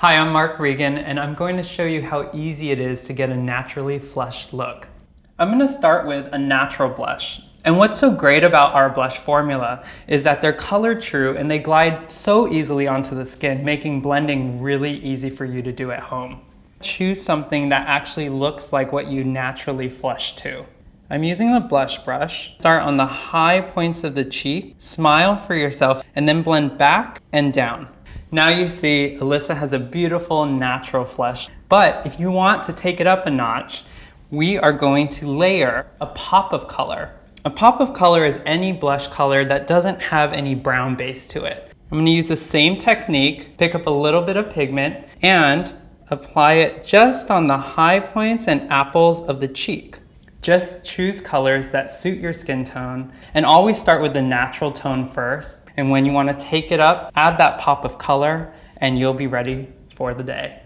Hi, I'm Mark Regan and I'm going to show you how easy it is to get a naturally flushed look. I'm going to start with a natural blush. And what's so great about our blush formula is that they're color true and they glide so easily onto the skin, making blending really easy for you to do at home. Choose something that actually looks like what you naturally flush to. I'm using the blush brush. Start on the high points of the cheek, smile for yourself, and then blend back and down. Now you see Alyssa has a beautiful natural flush, but if you want to take it up a notch, we are going to layer a pop of color. A pop of color is any blush color that doesn't have any brown base to it. I'm gonna use the same technique, pick up a little bit of pigment, and apply it just on the high points and apples of the cheek. Just choose colors that suit your skin tone and always start with the natural tone first. And when you wanna take it up, add that pop of color and you'll be ready for the day.